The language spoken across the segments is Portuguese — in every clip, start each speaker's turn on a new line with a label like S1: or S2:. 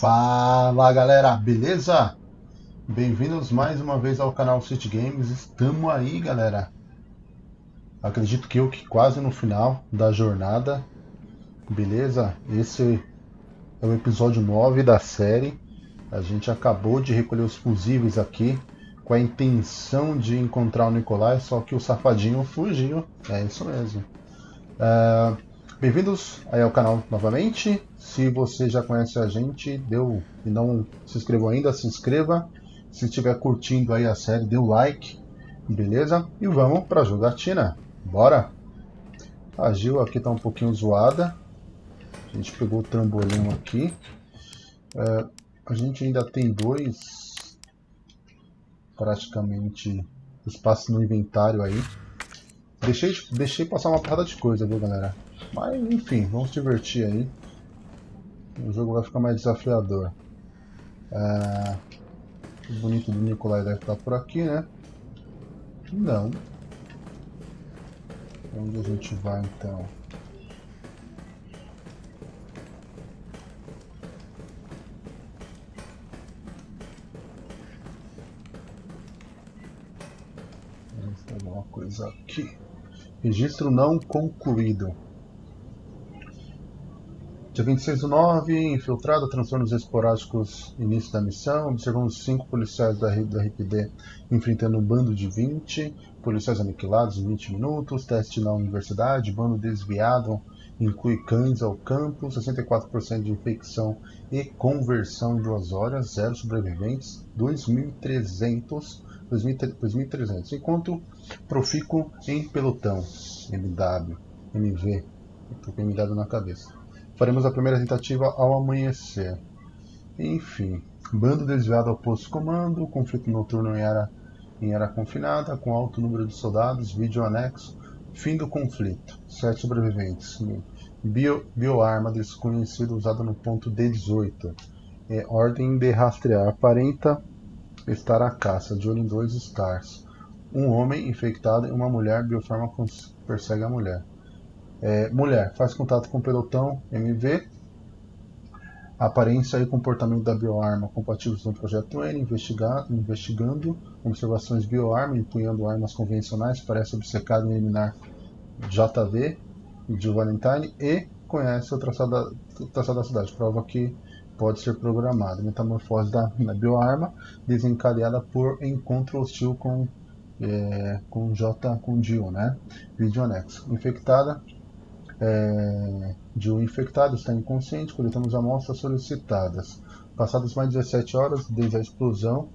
S1: Fala galera, beleza? Bem-vindos mais uma vez ao canal City Games. Estamos aí, galera. Acredito que eu que quase no final da jornada. Beleza? Esse é o episódio 9 da série. A gente acabou de recolher os fusíveis aqui com a intenção de encontrar o Nicolai, só que o safadinho fugiu. É isso mesmo. Uh, Bem-vindos aí ao canal novamente. Se você já conhece a gente, deu e não se inscreveu ainda, se inscreva. Se estiver curtindo aí a série, dê o like, beleza? E vamos para a jogatina. Bora! A Gil aqui está um pouquinho zoada. A gente pegou o trambolim aqui. É, a gente ainda tem dois praticamente espaços no inventário aí. Deixei, deixei passar uma porrada de coisa, viu galera? Mas enfim, vamos divertir aí. O jogo vai ficar mais desafiador. É... O bonito do Nicolai deve estar por aqui, né? Não. Onde a gente vai então? Vamos fazer uma coisa aqui. Registro não concluído. Dia 26 do 9, infiltrado, transtornos esporádicos, início da missão. Observamos cinco policiais da, da RPD enfrentando um bando de 20. Policiais aniquilados em 20 minutos. Teste na universidade, bando desviado, inclui cães ao campo. 64% de infecção e conversão em duas horas. Zero sobreviventes. 2.300. 2.300. Enquanto profico em pelotão. MW. MV. Com MW na cabeça. Faremos a primeira tentativa ao amanhecer. Enfim, bando desviado ao posto comando, conflito noturno em área, em área confinada, com alto número de soldados, vídeo anexo, fim do conflito, sete sobreviventes. Bio, bioarma desconhecida usada no ponto D18. É, ordem de rastrear. Aparenta estar à caça, de olho em dois stars. Um homem infectado e uma mulher bioforma persegue a mulher. É, mulher, faz contato com o pelotão MV. Aparência e comportamento da bioarma compatíveis no projeto N, investigando observações bioarma, empunhando armas convencionais, parece obcecado em eliminar JV de Valentine e conhece o traçado da, traçado da cidade, prova que pode ser programado. Metamorfose da, da bioarma desencadeada por encontro hostil com, é, com J com Dio, né? Vídeo anexo. Infectada é, de um infectado está inconsciente, coletamos amostras solicitadas. Passadas mais de 17 horas desde a explosão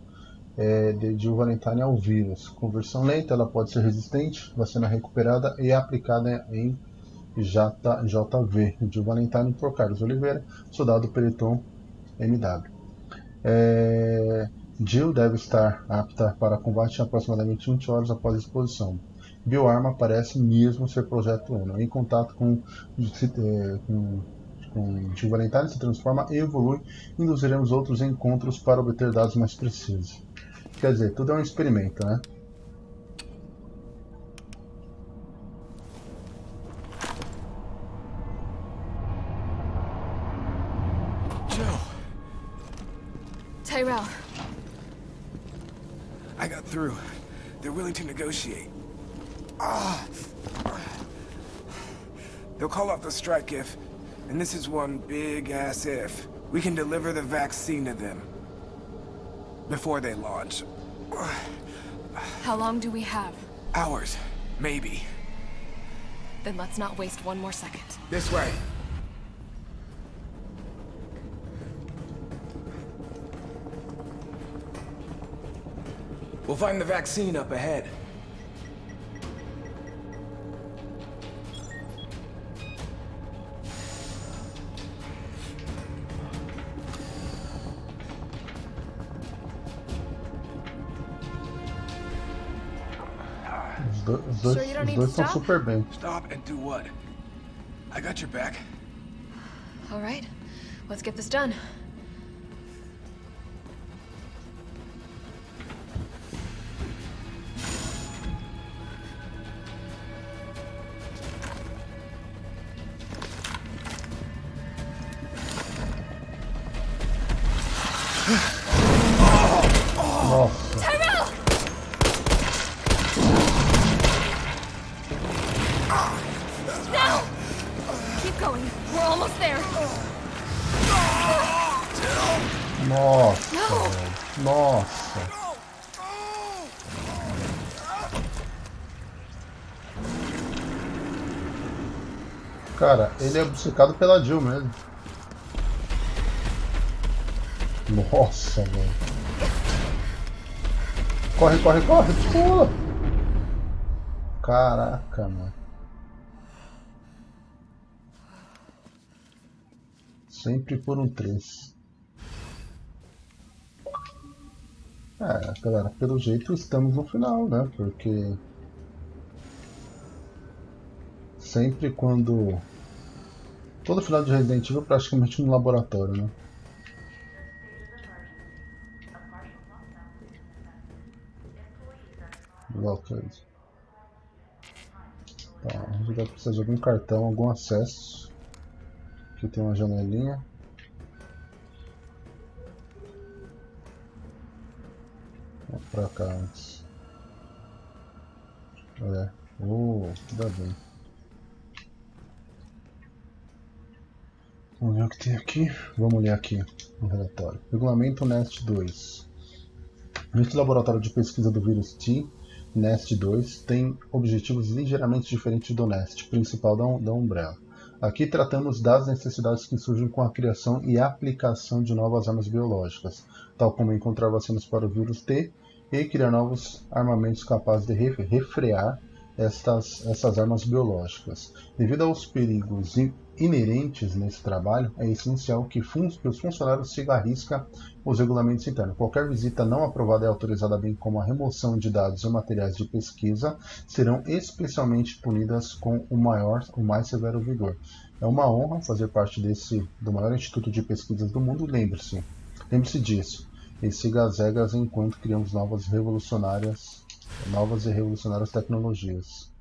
S1: é, de, de um Valentine ao vírus. Conversão lenta, ela pode ser resistente, vacina recuperada e aplicada em JV, de Valentine por Carlos Oliveira, soldado Periton MW. É, Jill deve estar apta para combate aproximadamente 20 horas após a exposição. Bioarma parece mesmo ser Projeto Uno. Em contato com, é, com, com Jill Valentine, se transforma e evolui. Induziremos outros encontros para obter dados mais precisos. Quer dizer, tudo é um experimento, né?
S2: They'll call off the strike if, and this is one big-ass if, we can deliver the vaccine to them. Before they launch.
S3: How long do we have?
S2: Hours. Maybe.
S3: Then let's not waste one more second.
S2: This way. We'll find the vaccine up ahead.
S3: Don't
S1: os
S3: need
S1: dois
S3: to
S1: estão
S3: stop?
S1: super bem.
S2: Stop and do what? I got your back.
S3: All right, let's get this done.
S1: Ele é obcecado pela Jill mesmo. Nossa, velho. Corre, corre, corre, pula! Caraca, mano. Sempre por um 3. É, galera, pelo jeito estamos no final, né? Porque sempre quando todo final de Resident Evil é praticamente um laboratório, né? Lockers. Tá, a gente vai precisar de algum cartão, algum acesso. Aqui tem uma janelinha. Vamos pra cá antes. É. Oh, tudo bem. Vamos ver o que tem aqui. Vamos ler aqui no relatório. Regulamento NEST 2. Este laboratório de pesquisa do vírus T Nest 2 tem objetivos ligeiramente diferentes do Nest principal da, da Umbrella. Aqui tratamos das necessidades que surgem com a criação e aplicação de novas armas biológicas, tal como encontrar vacinas para o vírus T e criar novos armamentos capazes de refrear estas, essas armas biológicas. Devido aos perigos inerentes nesse trabalho, é essencial que, que os funcionários sigam à risca os regulamentos internos. Qualquer visita não aprovada é autorizada, bem como a remoção de dados e materiais de pesquisa, serão especialmente punidas com o maior, o mais severo vigor. É uma honra fazer parte desse do maior instituto de pesquisas do mundo. Lembre-se, lembre-se disso. E siga as regras enquanto criamos novas revolucionárias, novas e revolucionárias tecnologias.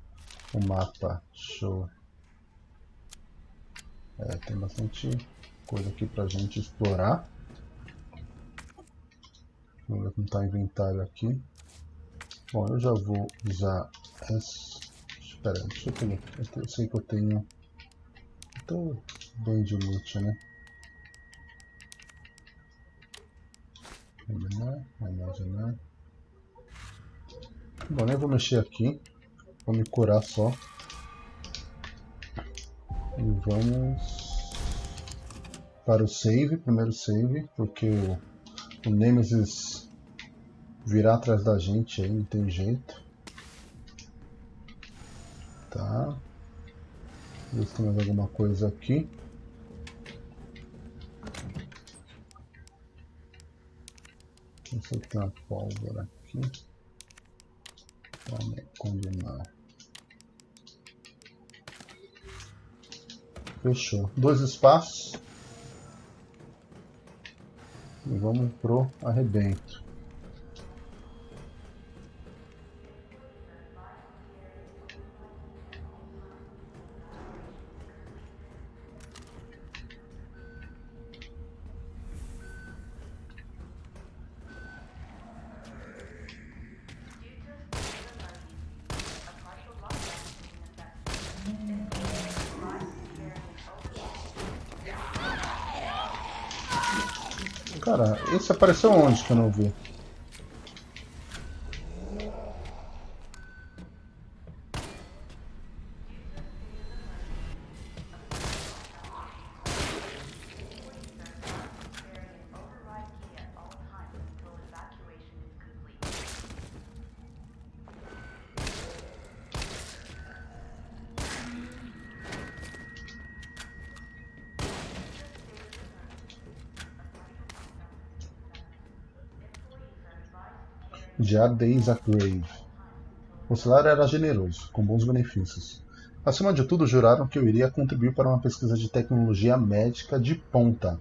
S1: O mapa, show. É, tem bastante coisa aqui pra gente explorar. Vamos ver como está o inventário aqui. Bom, eu já vou usar essa... Espera aí, deixa eu pegar. Eu sei que eu tenho... Estou bem de loot, né? Eliminar, armazenar. Bom, nem vou mexer aqui. Vou me curar só. E vamos para o save, primeiro save, porque o, o Nemesis virá atrás da gente aí, não tem jeito. Tá. Ver se tem mais alguma coisa aqui. Sei se tem uma pólvora aqui. Vamos combinar. Fechou. Dois espaços. E vamos pro arrebento. Esse apareceu onde que eu não vi? Diário de Isaac Grave. O salário era generoso, com bons benefícios. Acima de tudo, juraram que eu iria contribuir para uma pesquisa de tecnologia médica de ponta.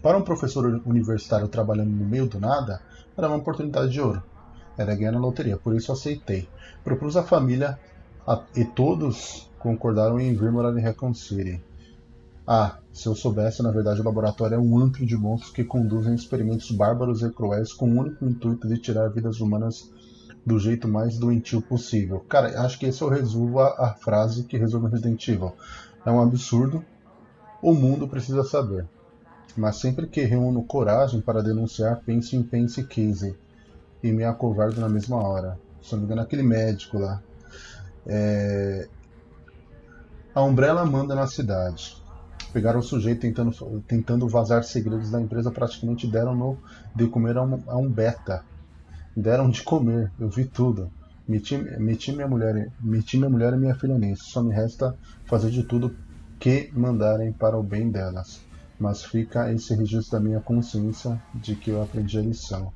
S1: Para um professor universitário trabalhando no meio do nada, era uma oportunidade de ouro. Era ganhar na loteria, por isso aceitei. Propus à família a, e todos concordaram em vir morar em Recon City. Ah, se eu soubesse, na verdade o laboratório é um antro de monstros que conduzem experimentos bárbaros e cruéis com o único intuito de tirar vidas humanas do jeito mais doentio possível. Cara, acho que esse eu resumo a, a frase que resume Resident Evil. É um absurdo. O mundo precisa saber. Mas sempre que reúno coragem para denunciar, penso em Pence Casey e me acovardo na mesma hora. Se não me engano, aquele médico lá. É... A Umbrella manda na cidade. Pegaram o sujeito tentando, tentando vazar segredos da empresa, praticamente deram no, de comer a um, a um beta. Deram de comer, eu vi tudo. Meti, meti, minha mulher, meti minha mulher e minha filha nisso. Só me resta fazer de tudo que mandarem para o bem delas. Mas fica esse registro da minha consciência de que eu aprendi a lição.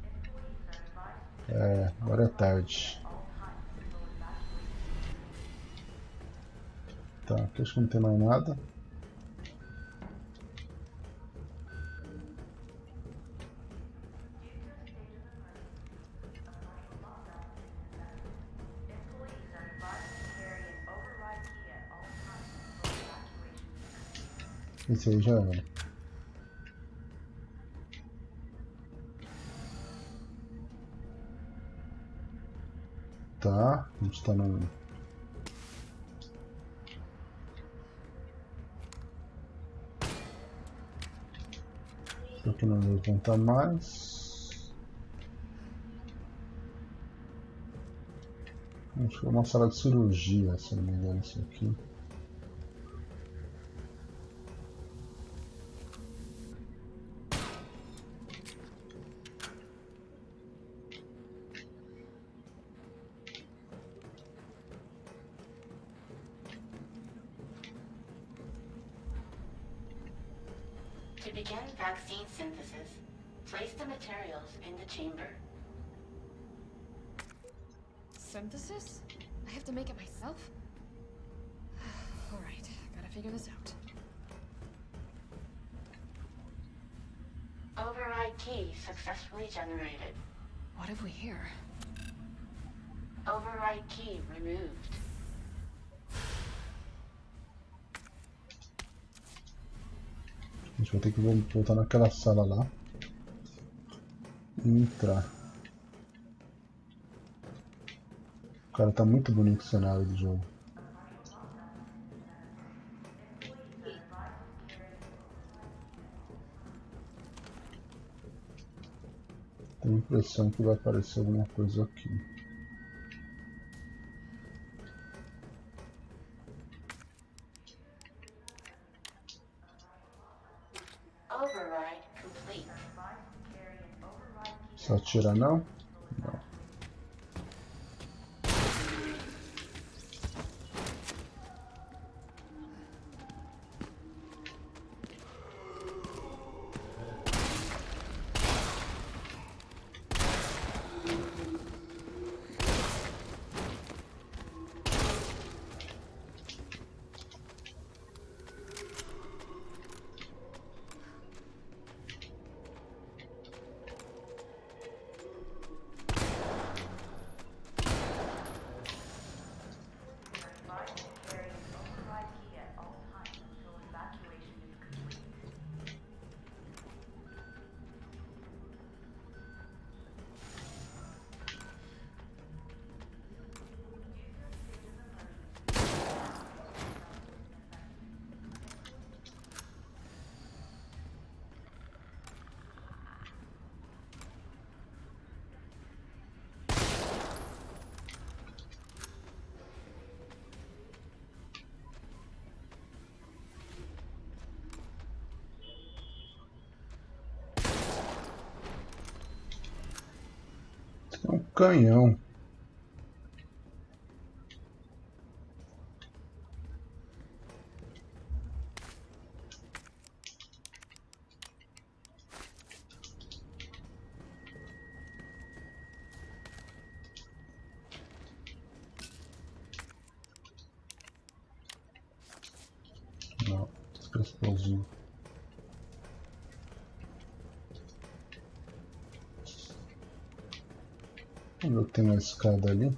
S1: É, agora é tarde. Tá, aqui acho que não tem mais nada. Esse aí já era. Tá, a gente tá no... Aqui não levanta mais. Acho que é uma sala de cirurgia, se não me engano, isso aqui.
S4: To
S3: make it myself? Alright, gotta figure this out.
S4: Override key successfully generated.
S3: What have we here?
S4: Override key removed.
S1: A gente vai ter que voltar naquela sala lá. E entrar. Cara, tá muito bonito o cenário do jogo. Tenho a impressão que vai aparecer alguma coisa aqui.
S4: Override complete.
S1: Só atirar não? Não. Canhão. Tem uma escada ali.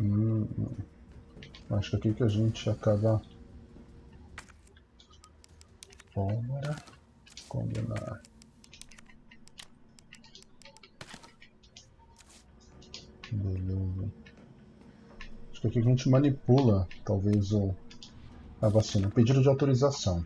S1: Hum, acho que aqui que a gente acaba. Bora combinar. Beleza. Porque aqui a gente manipula, talvez, o, a vacina. Pedido de autorização.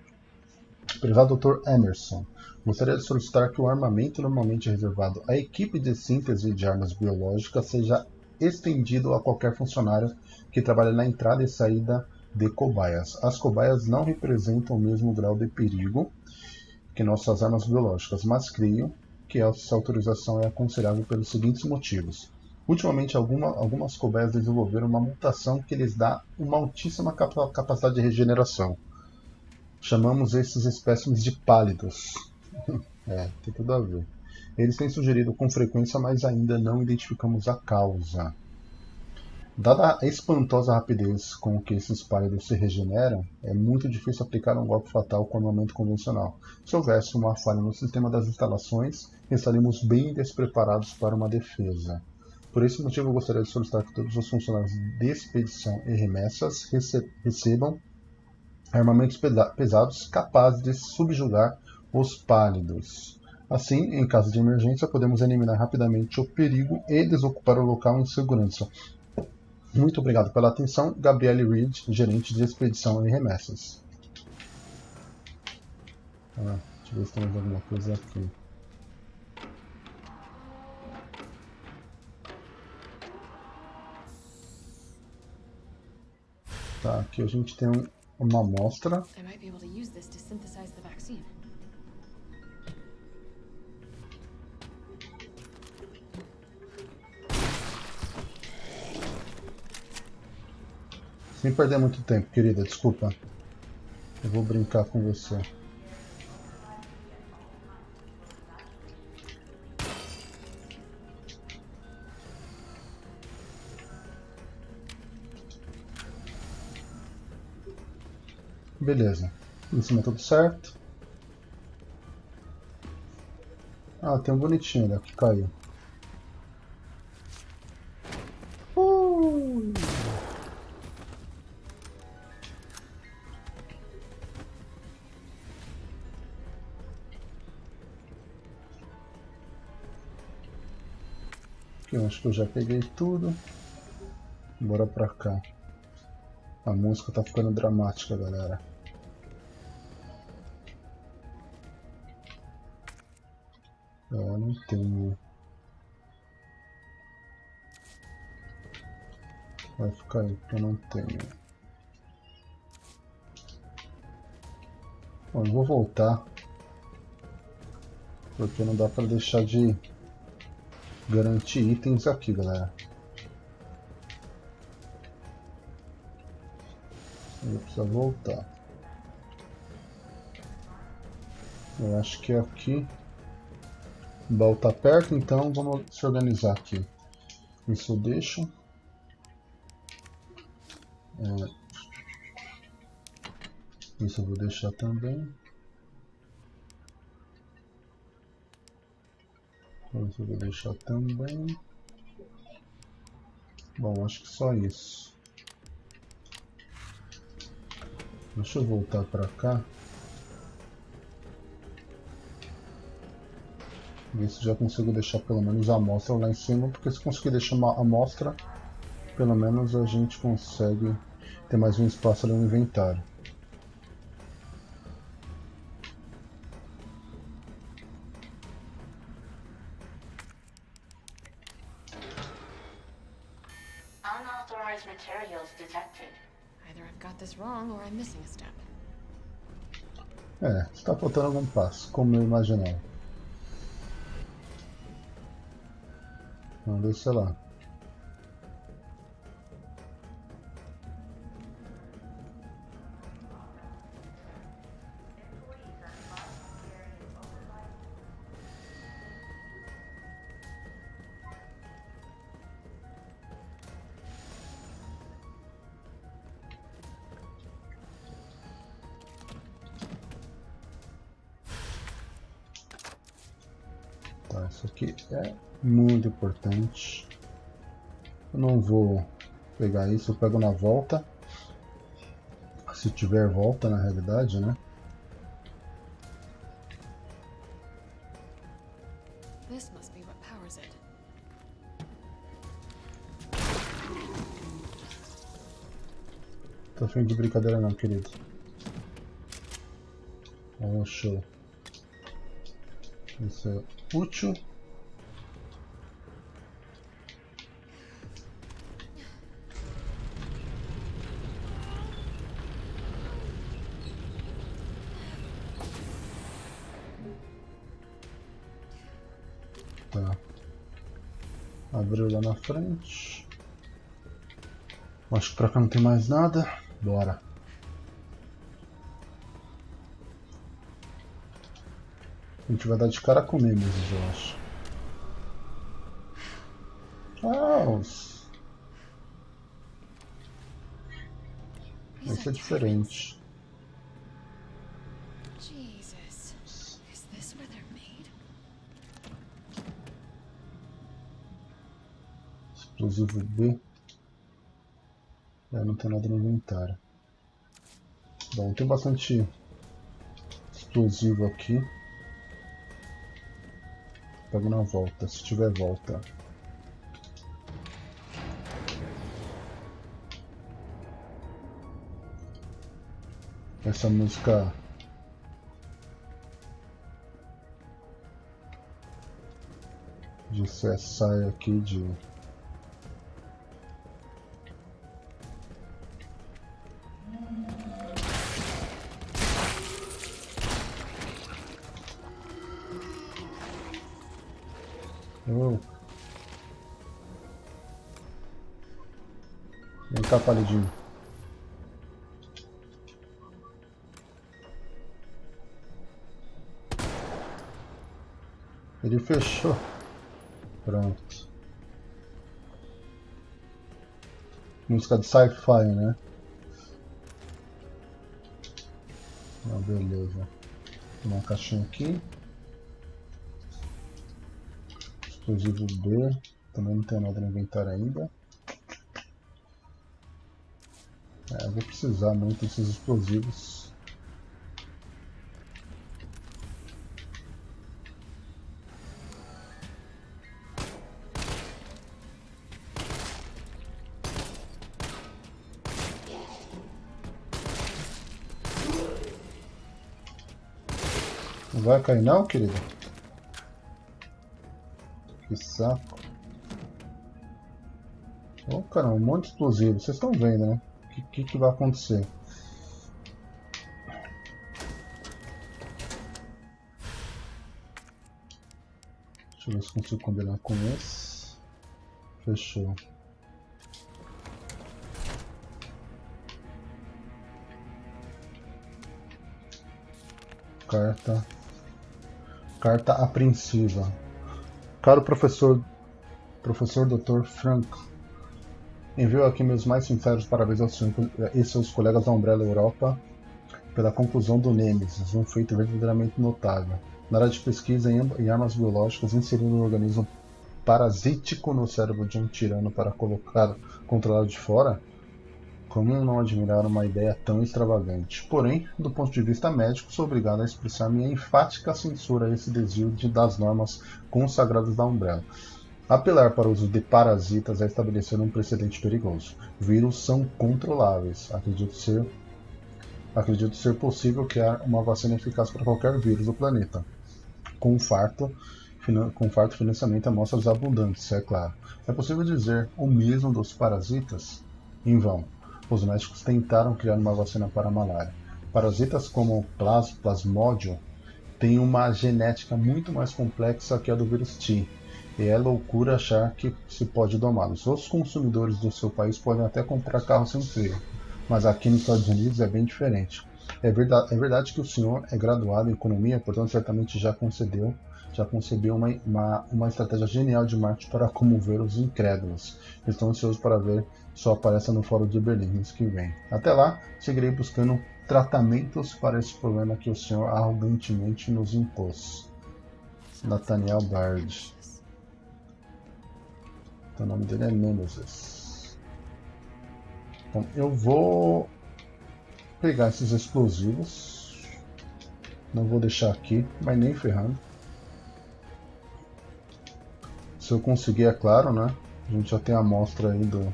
S1: Prezado Dr. Emerson, gostaria de solicitar que o armamento normalmente reservado à equipe de síntese de armas biológicas seja estendido a qualquer funcionário que trabalhe na entrada e saída de cobaias. As cobaias não representam o mesmo grau de perigo que nossas armas biológicas, mas creio que essa autorização é aconselhável pelos seguintes motivos. Ultimamente, alguma, algumas cobaias desenvolveram uma mutação que lhes dá uma altíssima capacidade de regeneração. Chamamos esses espécimes de pálidos. é, tem tudo a ver. Eles têm sugerido com frequência, mas ainda não identificamos a causa. Dada a espantosa rapidez com que esses pálidos se regeneram, é muito difícil aplicar um golpe fatal com armamento convencional. Se houvesse uma falha no sistema das instalações, estaríamos bem despreparados para uma defesa. Por esse motivo, eu gostaria de solicitar que todos os funcionários de expedição e remessas recebam armamentos pesados capazes de subjugar os pálidos. Assim, em caso de emergência, podemos eliminar rapidamente o perigo e desocupar o local em segurança. Muito obrigado pela atenção, Gabriele Reed, gerente de expedição e remessas. Ah, deixa eu ver se temos alguma coisa aqui. Tá, aqui a gente tem um, uma amostra. Sem perder muito tempo, querida, desculpa. Eu vou brincar com você. Beleza. Em cima tudo certo. Ah, tem um bonitinho ali que caiu. Aqui eu acho que eu já peguei tudo. Bora pra cá. A música tá ficando dramática, galera. Vai ficar aí, eu não tenho. Bom, eu vou voltar. Porque não dá pra deixar de garantir itens aqui, galera. Eu preciso voltar. Eu acho que é aqui. O baú tá perto, então vamos se organizar aqui. Isso eu deixo. É... Isso eu vou deixar também. Isso eu vou deixar também. Bom, acho que só isso. Deixa eu voltar para cá. Ver se já consigo deixar pelo menos a amostra lá em cima, porque se conseguir deixar uma amostra, pelo menos a gente consegue ter mais um espaço ali no inventário.
S4: Unauthorized materials detected.
S3: Either I've got this wrong or I'm missing a step.
S1: É, está faltando algum passo, como eu imaginava. Então deixa lá. Não vou pegar isso, eu pego na volta. Se tiver volta na realidade, né? Tô afim de brincadeira não, querido. Oh, show. Isso é útil. Frente. Acho que pra cá não tem mais nada. Bora. A gente vai dar de cara com Nemesis, eu acho. Ah, Esse é diferente. Explosivo B. É, não tem nada no inventário. Bom, tem bastante explosivo aqui. Pego na volta, se tiver volta. Essa música de sai aqui de Cá, palidinho. Ele fechou. Pronto. Música de sci-fi, né? Ah, beleza. Uma caixinha aqui. Explosivo B. Também não tem nada no inventário ainda. É, vou precisar muito desses explosivos. Não vai cair não, querido? Que saco. Oh, caramba, um monte de explosivo. Vocês estão vendo, né? Que, que vai acontecer? Deixa eu ver se consigo combinar com esse. Fechou. Carta. Carta apreensiva. Caro professor, professor Dr. Frank, envio aqui meus mais sinceros parabéns ao senhor e seus colegas da Umbrella Europa pela conclusão do Nemesis, um feito verdadeiramente notável. Na área de pesquisa em armas biológicas, inserindo um organismo parasítico no cérebro de um tirano para colocar controlado de fora, como não admirar uma ideia tão extravagante? Porém, do ponto de vista médico, sou obrigado a expressar minha enfática censura a esse desvio de, das normas consagradas da Umbrella. Apelar para o uso de parasitas é estabelecer um precedente perigoso. Vírus são controláveis. Acredito ser, acredito ser possível criar uma vacina eficaz para qualquer vírus do planeta. Com farto, com farto financiamento amostras abundantes, é claro. É possível dizer o mesmo dos parasitas? Em vão os médicos tentaram criar uma vacina para a malária. Parasitas como o plas, plasmódio têm uma genética muito mais complexa que a do vírus T, e é loucura achar que se pode domá-los. Os consumidores do seu país podem até comprar carros sem freio, mas aqui nos Estados Unidos é bem diferente. É verdade, é verdade que o senhor é graduado em economia, portanto certamente já concedeu já concebeu uma, uma, uma estratégia genial de marketing para comover os incrédulos. Estou ansioso para ver sua apareça no Fórum de Berlim mês que vem. Até lá, seguirei buscando tratamentos para esse problema que o senhor arrogantemente nos impôs. Nathaniel Bard. O nome dele é Nemesis. Então, eu vou pegar esses explosivos. Não vou deixar aqui, mas nem ferrando. Se eu conseguir, é claro, né? A gente já tem a amostra aí do,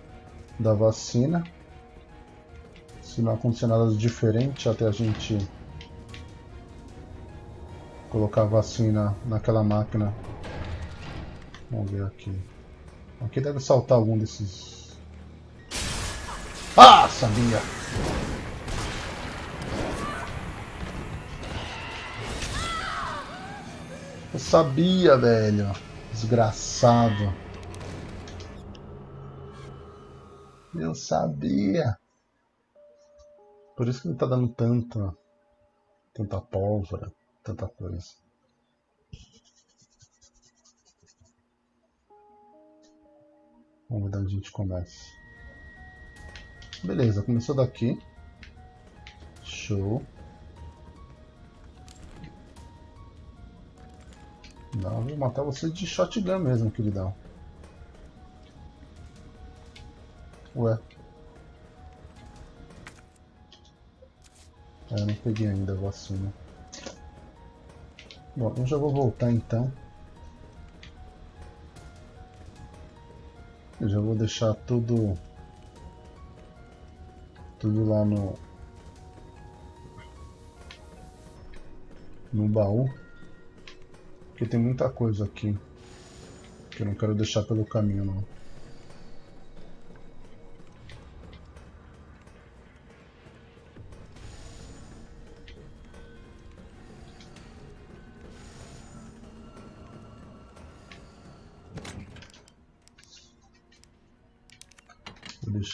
S1: da vacina. Se não acontecer nada diferente até a gente colocar a vacina naquela máquina. Vamos ver aqui. Aqui deve saltar algum desses. Ah, sabia! Eu sabia, velho. Desgraçado. Eu sabia. Por isso que ele tá dando tanta, tanta pólvora, tanta coisa. Vamos ver onde a gente começa. Beleza, começou daqui. Show. Não, vou matar você de shotgun mesmo, queridão. Ué. É, não peguei ainda a vacina. Bom, eu já vou voltar então. Eu já vou deixar tudo tudo lá no no baú porque tem muita coisa aqui que eu não quero deixar pelo caminho não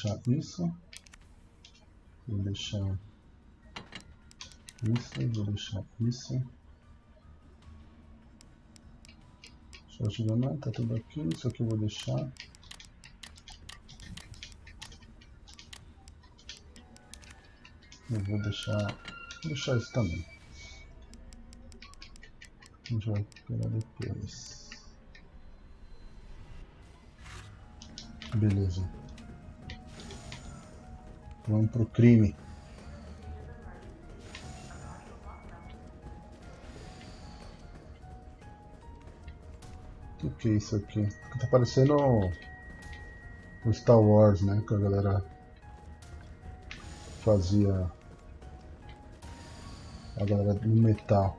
S1: deixar isso. Vou deixar isso, vou deixar isso. Shotgun tá tudo aqui, isso aqui eu vou deixar. Eu vou deixar, vou deixar isso também. A gente vai pegar depois. Beleza. Vamos pro crime. O que, é isso aqui? Tá parecendo o Star Wars, né? Que a galera fazia a galera no metal.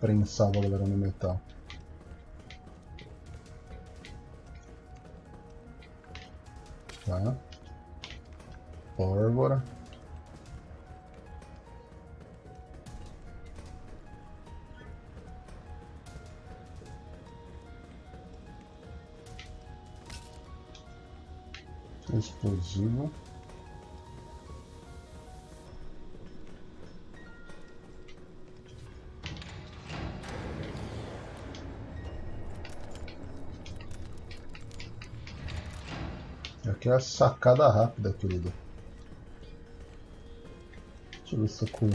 S1: Prensava a galera no metal. Tá pólvora. Explosivo. Aqui é a sacada rápida, querido. Deixa eu ver se eu com.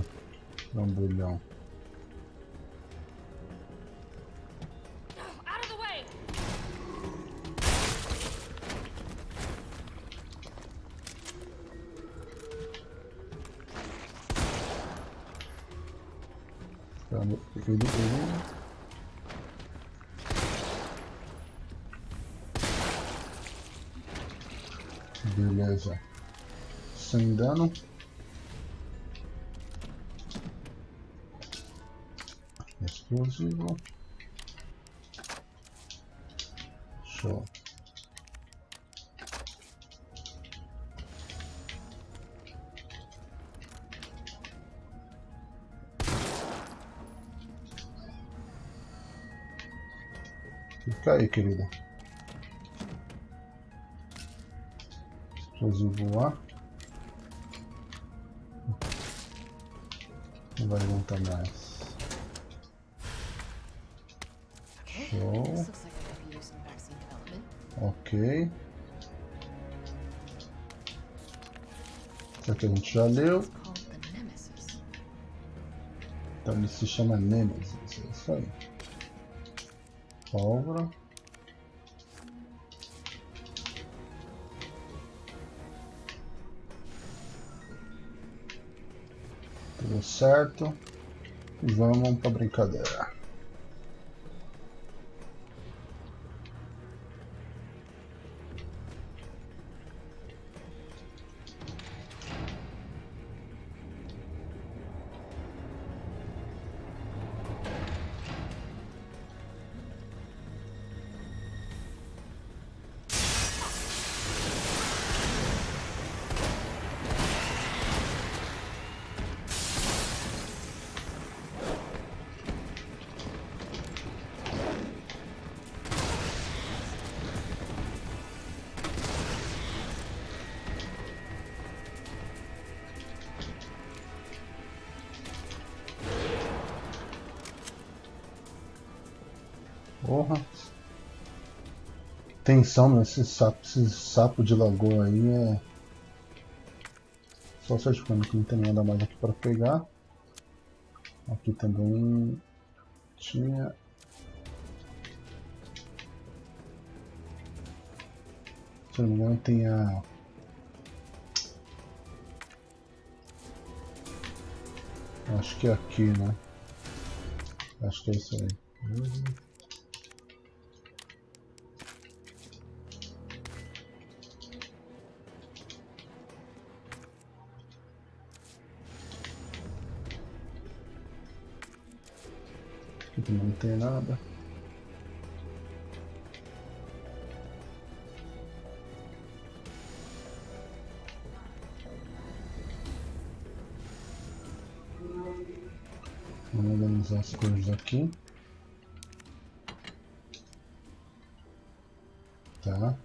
S1: Ele, ele... Beleza. Sem dano. Explosivo. Show. Fica aí, querida. Explosivo lá. Não vai aguentar mais. Ok. Isso aqui a gente já leu. Então ele se chama Nemesis, é isso aí. Pólvora. Tudo certo. Vamos para brincadeira. Porra. Tensão nesse sapo, esse sapo de lagoa aí é. Só certificando que não tem nada mais aqui para pegar. Aqui também tinha. Se não me engano tem a. Acho que é aqui, né? Acho que é isso aí. Uhum. Não tem nada. Vamos organizar as coisas aqui. Tá.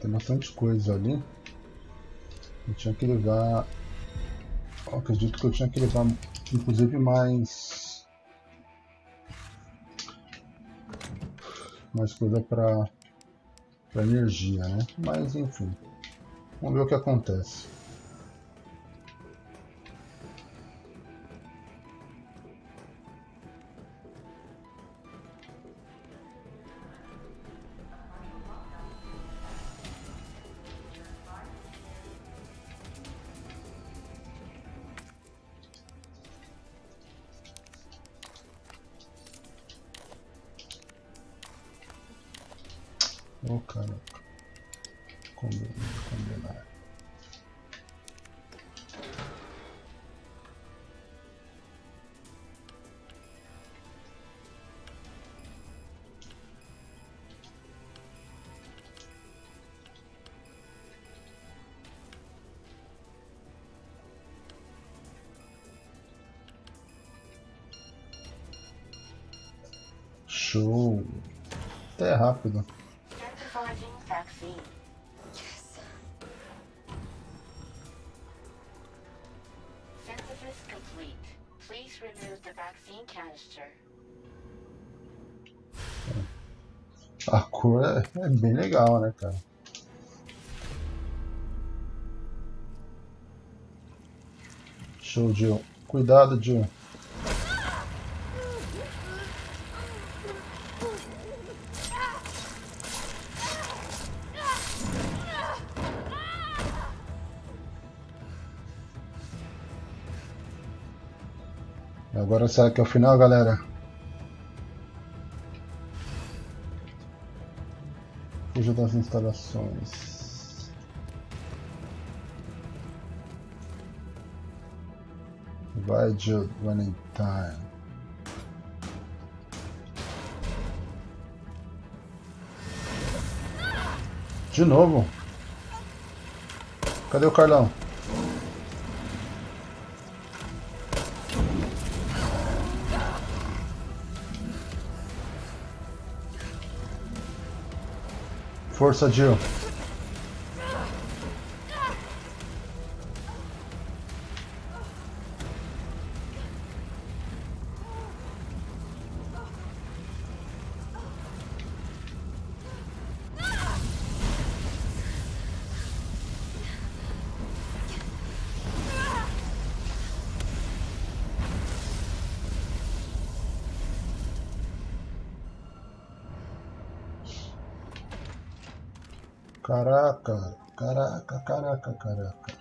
S1: Tem bastante coisa ali. Eu tinha que levar. Eu acredito que eu tinha que levar, inclusive, mais. Mais coisa para para energia, né? Mas enfim, vamos ver o que acontece. Ô caraca. Combinar, combinar. Show! Até rápido. Cor é, é bem legal, né, cara? Show, Jill. Cuidado, Jill. Agora será que é o final, galera? Das instalações. Vai, Jude, time. De novo? Cadê o Carlão? Força, Jill. Caraca, caraca, caraca, caraca.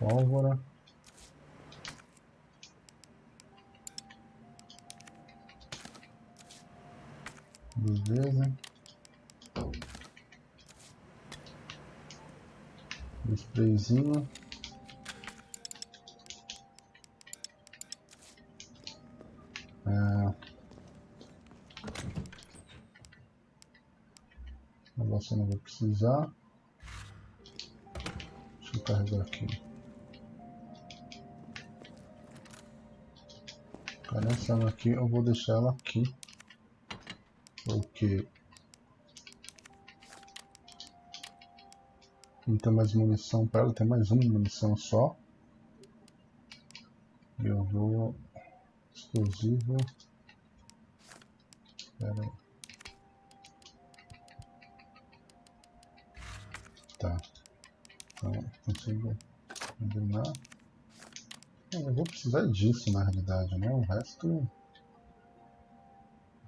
S1: Pólvora. Beleza. Sprayzinho. Eu não vou precisar. Deixa eu carregar aqui. Essa aqui eu vou deixar ela aqui. Porque não tem mais munição para ela, tem mais uma munição só. Eu vou explosivo. Espera aí. Então, consigo combinar. Eu vou precisar disso na realidade, né? O resto.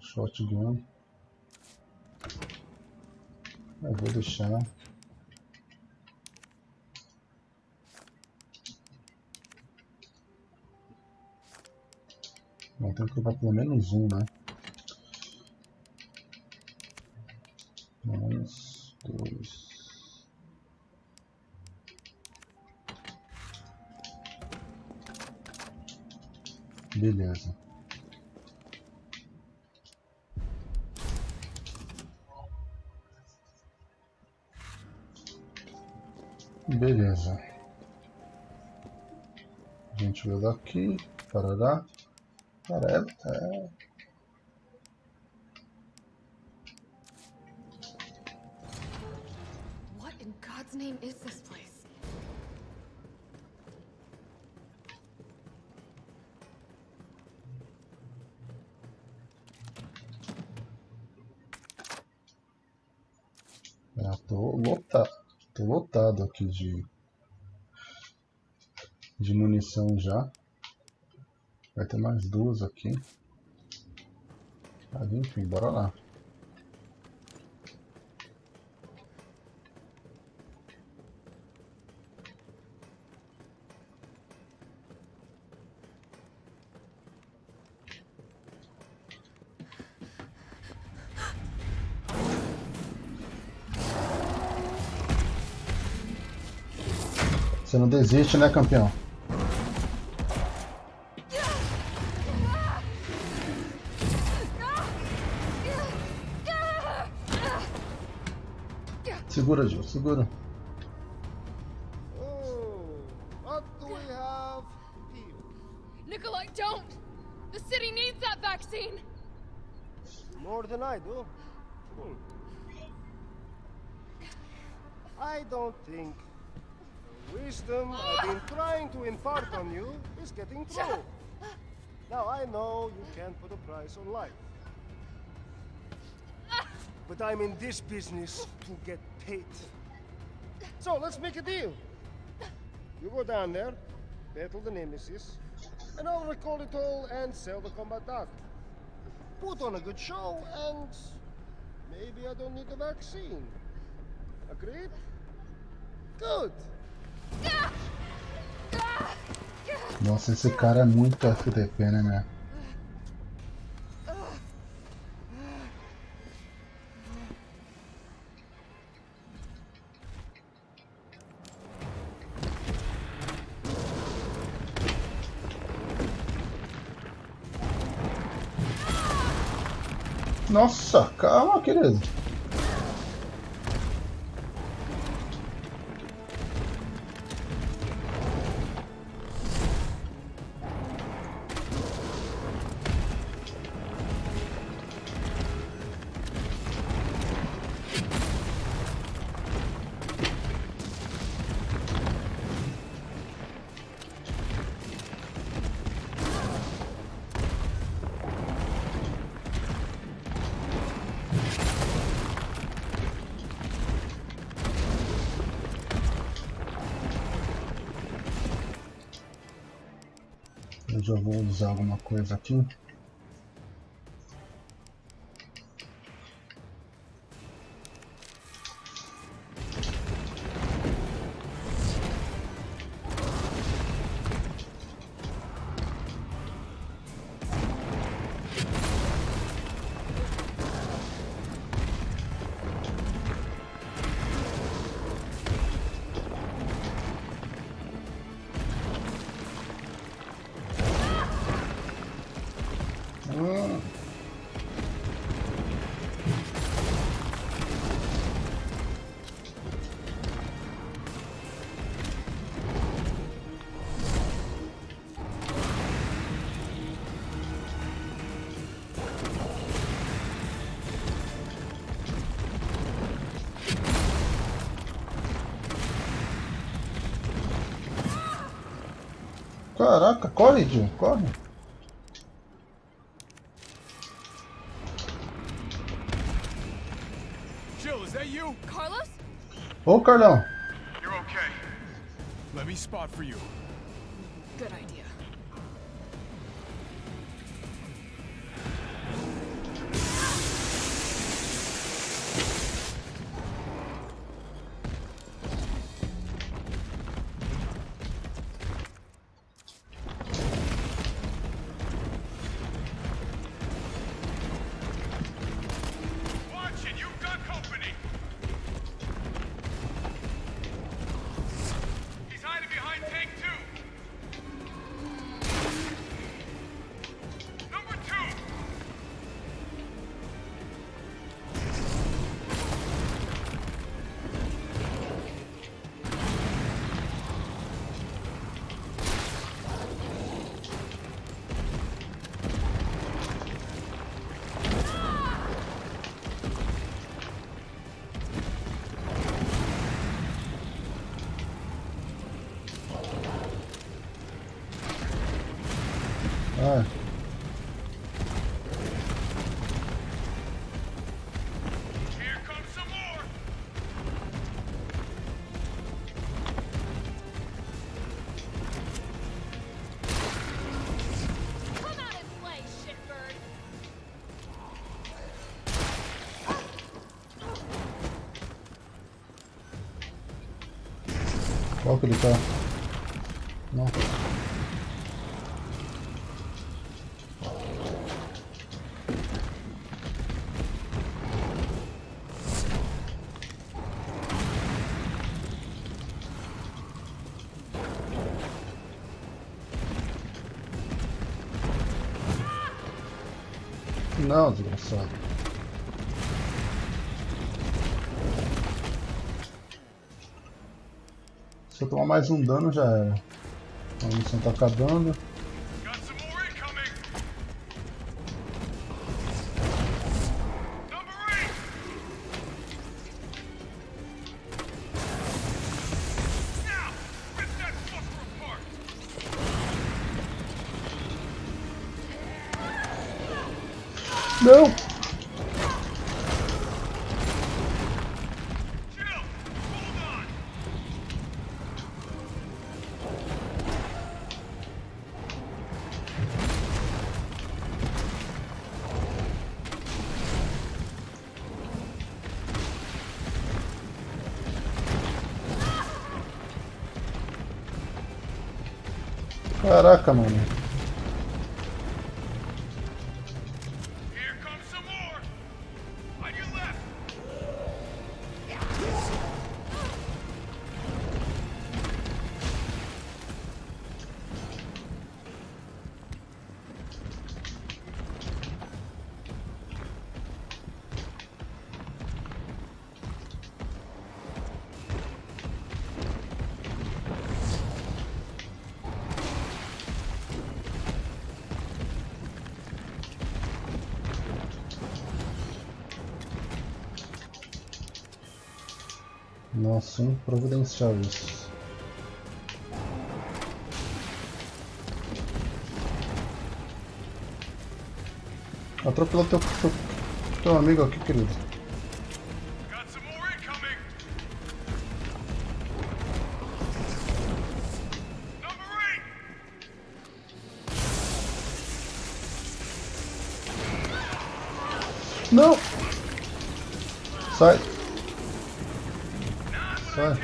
S1: Shotgun. Eu vou deixar. Bom, tem que levar pelo menos um, né? Mais dois. Beleza. Beleza. A gente veio daqui, parará. Parece, é. De de munição já. Vai ter mais duas aqui. Mas enfim, bora lá. Você não desiste, né, campeão? Segura, Gil, segura.
S5: On life. But I'm in this business to get paid. So let's make a deal. You go down there, battle the Nemesis, and I'll recall it all and sell the combat dog. Put on a good show, and maybe I don't need the vaccine. Agreed? Good.
S1: Nossa, esse cara é muito FDP, né? Nossa, calma, querido. Usar alguma coisa aqui. Caraca, corre, Jill, corre.
S6: Jill, is that you?
S3: Carlos?
S1: Ô, Carlão.
S6: You're okay. Let me spot for you.
S1: Que ele tá? Não. Não, desgraçado. Eu tomar mais um dano já era. A missão tá acabando. Caraca, mano. Nossa, hein? Providencial isso. Atropelou teu, teu, teu amigo aqui, querido. Não! Sai!
S6: Not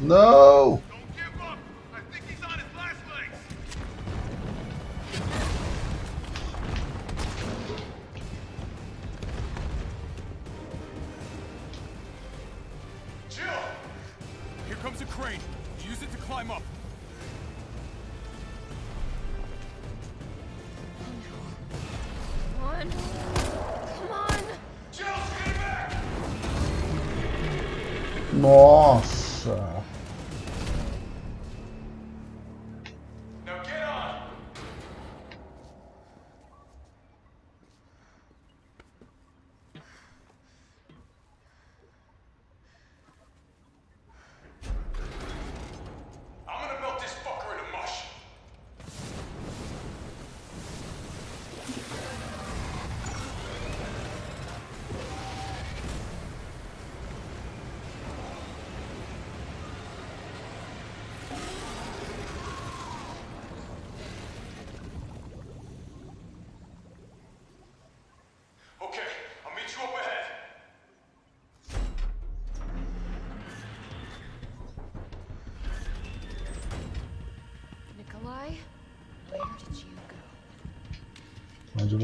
S6: what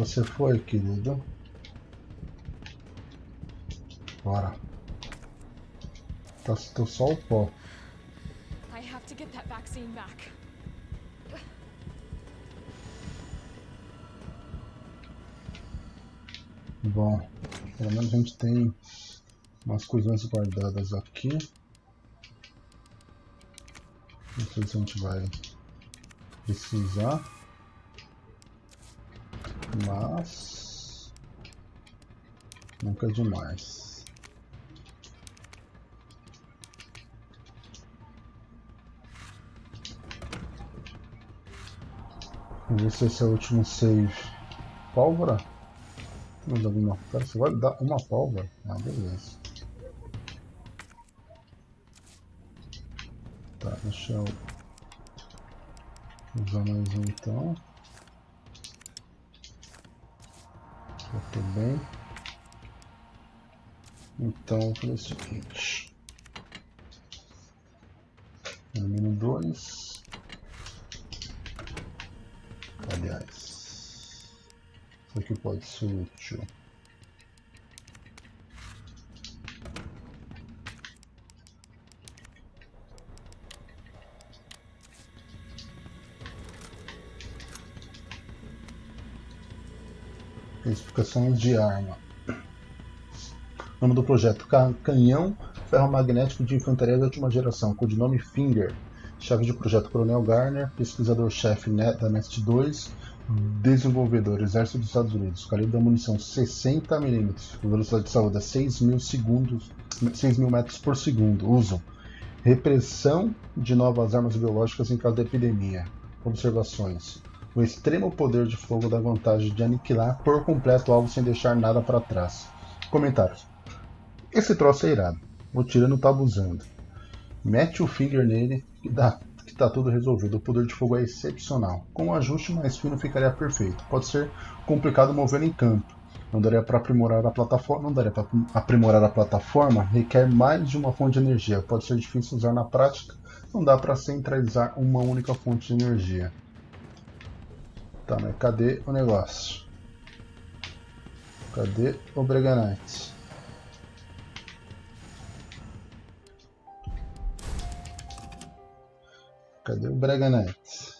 S1: você foi, querido? Bora. Tá, tô só o pó.
S3: I have to get that vaccine back.
S1: Bom, pelo menos a gente tem umas coisinhas guardadas aqui. Não sei se a gente vai precisar. Mas nunca é demais. Vamos ver se esse é o último save. Pólvora? Mais alguma? Cara, você vai dar uma pólvora? Ah, beleza. Tá, deixa eu usar mais um então. Já bem. Então, fazer o seguinte. Elimino dois. Aliás, isso aqui pode ser útil. De arma. Nome do projeto: Canhão Ferromagnético de Infantaria de Última Geração, codinome Finger. Chefe de projeto: Coronel Garner. Pesquisador-chefe da NEST 2. Desenvolvedor: Exército dos Estados Unidos. Calibre da munição: 60mm. Velocidade de saúde: 6 mil, segundos, 6 mil metros por segundo. Uso: Repressão de novas armas biológicas em caso de epidemia. Observações: o extremo poder de fogo dá vantagem de aniquilar por completo o alvo sem deixar nada para trás. Comentários. Esse troço é irado. O tirano tá abusando. Mete o finger nele e dá que tá tudo resolvido. O poder de fogo é excepcional. Com um ajuste mais fino ficaria perfeito. Pode ser complicado mover em campo. Não daria para aprimorar a plataforma. Não daria para aprimorar a plataforma. Requer mais de uma fonte de energia. Pode ser difícil usar na prática. Não dá para centralizar uma única fonte de energia. Tá, mas cadê o negócio? Cadê o Breganite? Cadê o Breganite?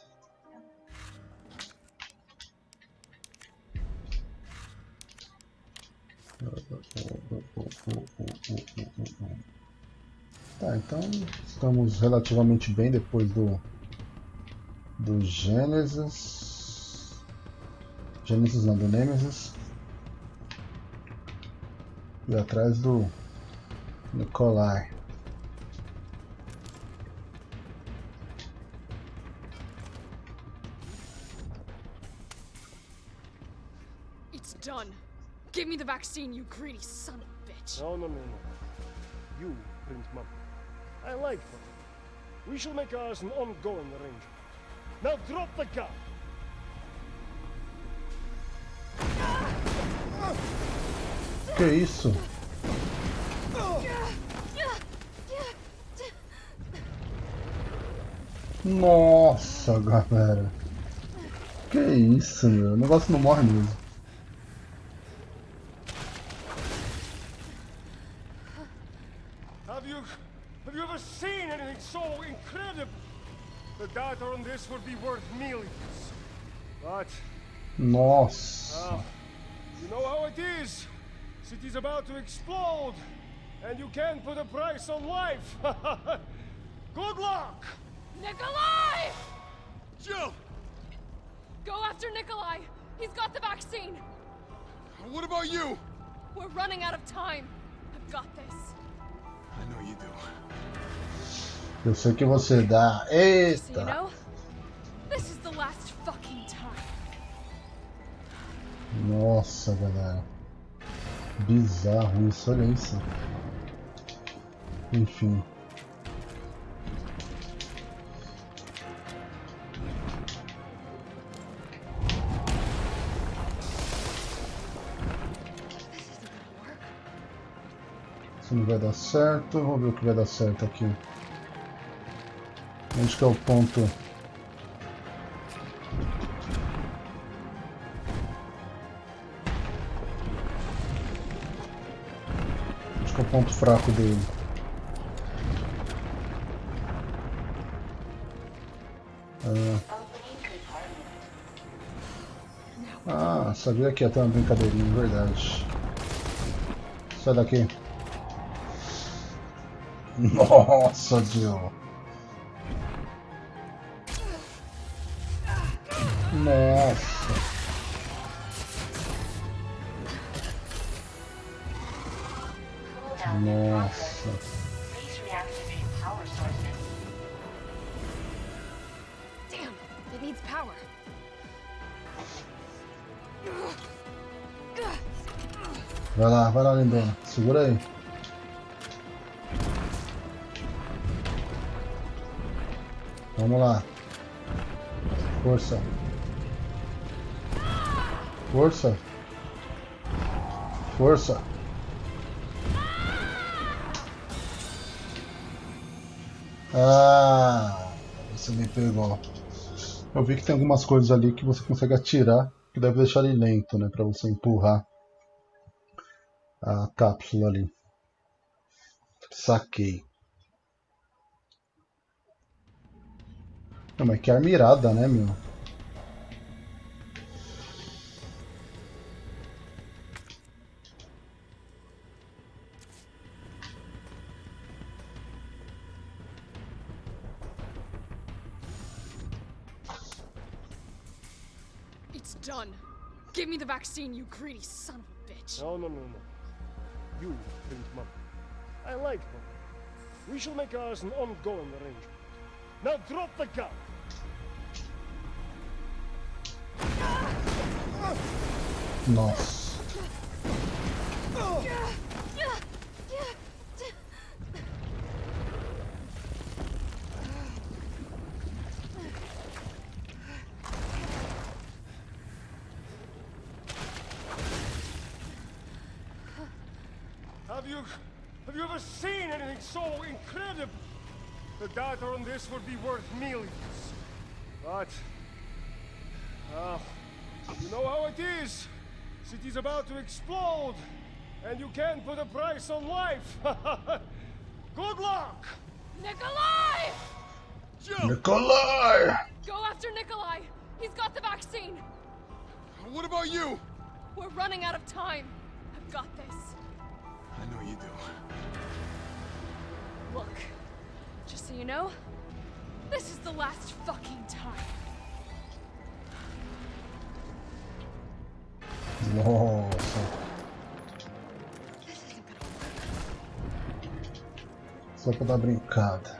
S1: Tá, então estamos relativamente bem depois do do Gênesis. Genesis não, do Nemesis. E atrás do Nikolai.
S3: It's done. Give me the vaccine, you greedy son of a bitch.
S5: No, no, no, no. You, Prince Mum. I like them. We shall make ours an ongoing arrangement. Now drop the gun!
S1: Que isso? Nossa, galera. Que isso, meu. O negócio não morre mesmo.
S5: Have you have you ever seen anything so incredible? The data on this would be worth millions. But
S1: Nossa.
S5: uh, you know how it is. City's about to explode, and you can't put a price on life. Good luck.
S3: Nikolai!
S6: Jill!
S3: Go after Nikolai! He's got the vaccine!
S6: What about you?
S3: We're running out of time. I've got this.
S6: I know you do.
S1: Eu sei que você dá.
S3: So you
S1: Eita.
S3: know, this is the last fucking time.
S1: Nossa, galera. Bizarro isso, olha isso. Enfim. Isso não vai dar certo. Vamos ver o que vai dar certo aqui. Onde que é o ponto? Ponto fraco dele?
S4: Compartment.
S1: Ah, sabia que ia ter uma brincadeirinha, verdade. Sai daqui. Nossa, Jill. Força. Força. Força. Ah, você me pegou. Eu vi que tem algumas coisas ali que você consegue atirar, que deve deixar ele lento, né, para você empurrar a cápsula ali. Saquei. Não, mas que arma irada, né, meu?
S3: The you greedy son of a bitch.
S5: No, no, no, no. You print mom. I like mom. We shall make ours an ongoing arrangement. Now drop the gun.
S1: Nossa.
S5: Have you have you ever seen anything so incredible? The data on this would be worth millions. But uh, you know how it is. City's about to explode, and you can't put a price on life. Good luck!
S3: Nikolai!
S1: Nikolai!
S3: Go after Nikolai! He's got the vaccine!
S6: What about you?
S3: We're running out of time. I've got this.
S6: I know you do.
S3: Look, just so you know, this is the last fucking time.
S1: Nossa. Só pra dar brincada.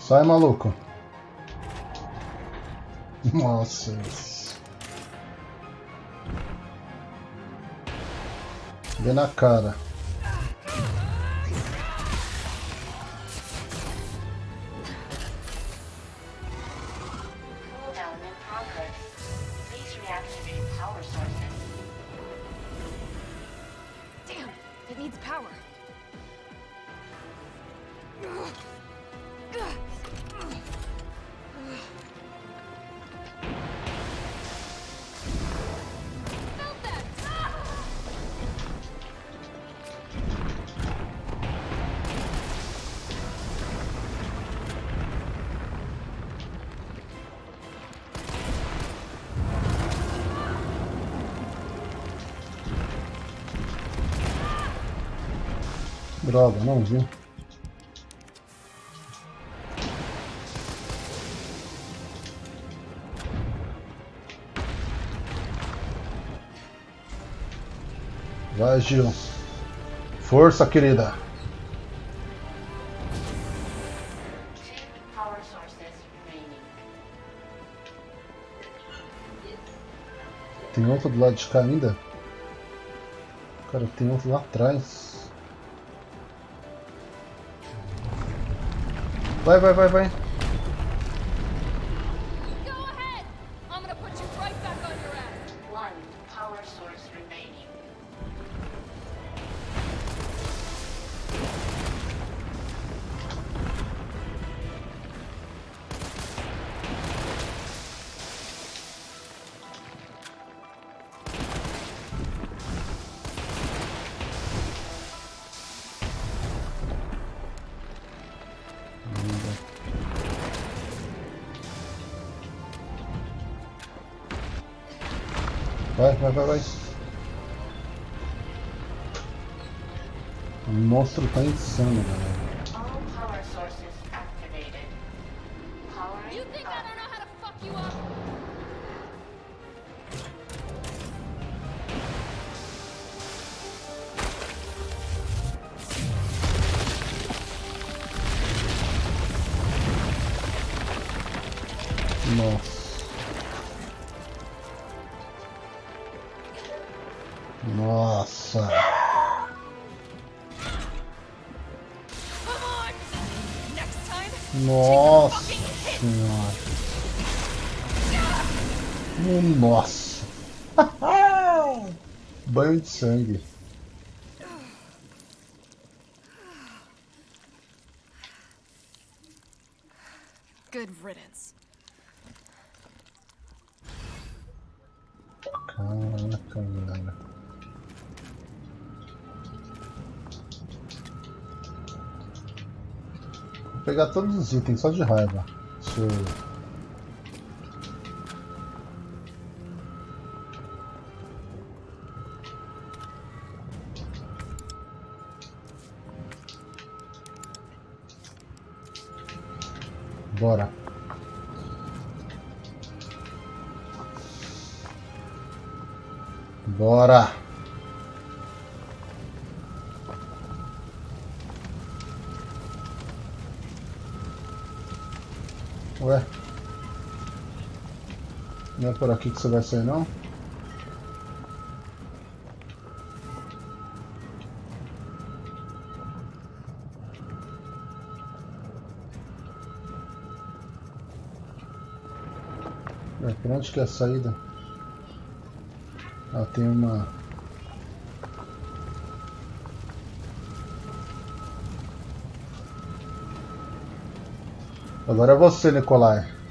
S1: Sai, maluco. Nossa. isso. Vê na cara. Não vi. Vai, Gil. Força, querida. Tem outro do lado de cá ainda? Cara, tem outro lá atrás. Vai, vai, vai, vai. Monstro tá pegar todos os itens só de raiva. Deixa eu... que você vai sair não? Ué, por onde que é a saída? Ah, tem uma... Agora é você, Nicolai.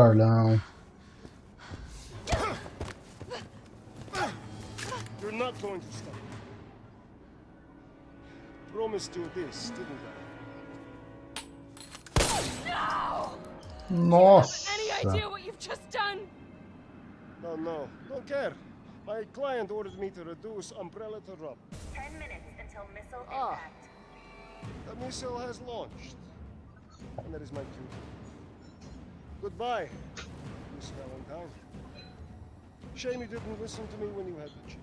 S1: Carlão.
S5: You're not going to stop. Promised you this, didn't I?
S1: Nossa.
S3: Any idea what you've just done?
S5: No, no, don't care. My client ordered me to reduce Umbrella to rubble.
S4: Ten minutes until missile
S5: Ah.
S4: impact.
S5: The missile has launched. And that is my cue. Goodbye, Miss Valentine. Shame you didn't listen to me when you had the chance.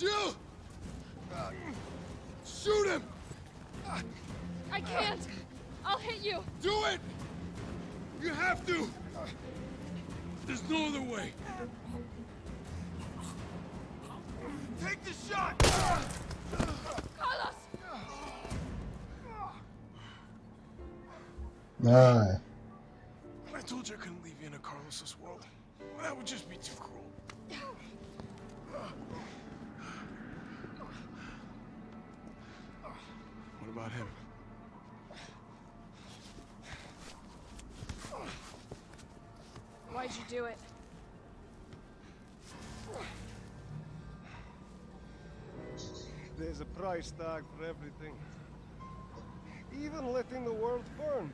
S6: You! Shoot him!
S3: I can't. I'll hit you.
S6: Do it! You have to! There's no other way. Take the shot!
S3: Carlos!
S1: Ai.
S6: I told you I couldn't leave you in a Carlos's world. That would just be too cruel. What about him?
S3: Why'd you do it?
S5: There's a price tag for everything. Even letting the world burn.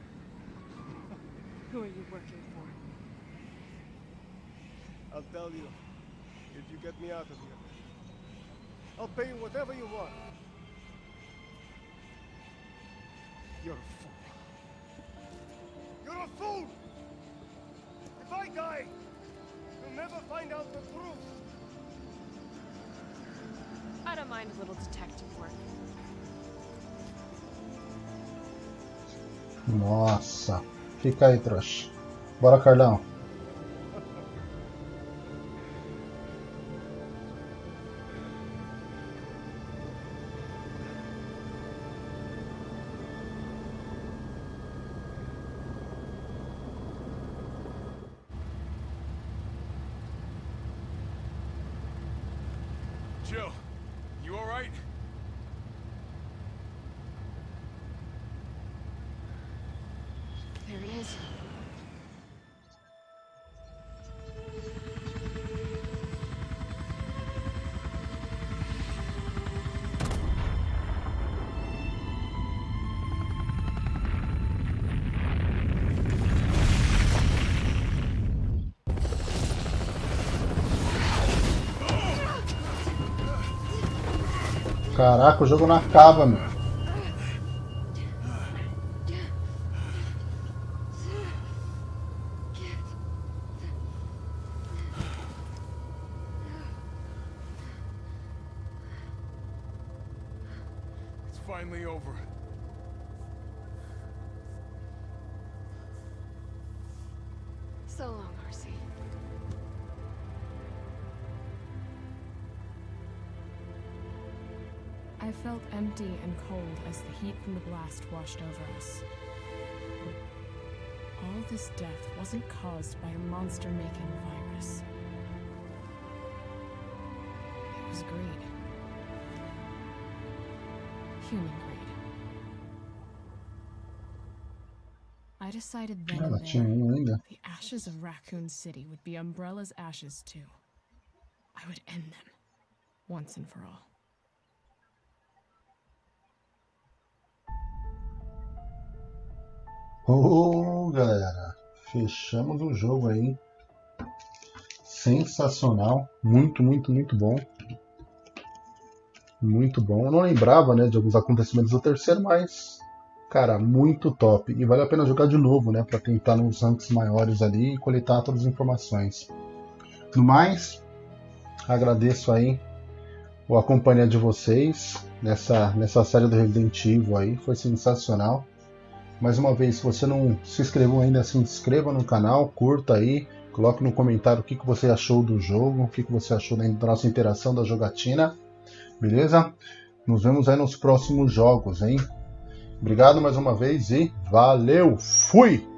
S3: Who are you working for?
S5: I'll tell you, if you get me out of here. I'll pay you whatever you want. You're a fool. You're a fool! I die, you'll never find out the truth.
S7: I don't mind a little detective work.
S1: Nossa. Fica aí, trouxa. Bora, Carlão. Caraca, o jogo não acaba, meu.
S6: Finally over.
S3: Empty and cold as the heat from the blast washed over us. All this death wasn't caused by a monster making virus. It was greed. Human greed. I decided then and there the ashes of Raccoon City would be Umbrella's ashes too. I would end them, once and for all.
S1: Ô, galera. Fechamos o jogo aí. Sensacional. Muito, muito, muito bom. Muito bom. Eu não lembrava, né, de alguns acontecimentos do terceiro, mas cara, muito top. E vale a pena jogar de novo, né, para tentar nos ranks maiores ali e coletar todas as informações. No mais, agradeço aí a companhia de vocês nessa nessa série do Resident Evil aí, foi sensacional. Mais uma vez, se você não se inscreveu ainda, se inscreva no canal, curta aí, coloque no comentário o que, que você achou do jogo, o que, que você achou da nossa interação da jogatina, beleza? Nos vemos aí nos próximos jogos, hein? Obrigado mais uma vez e valeu! Fui!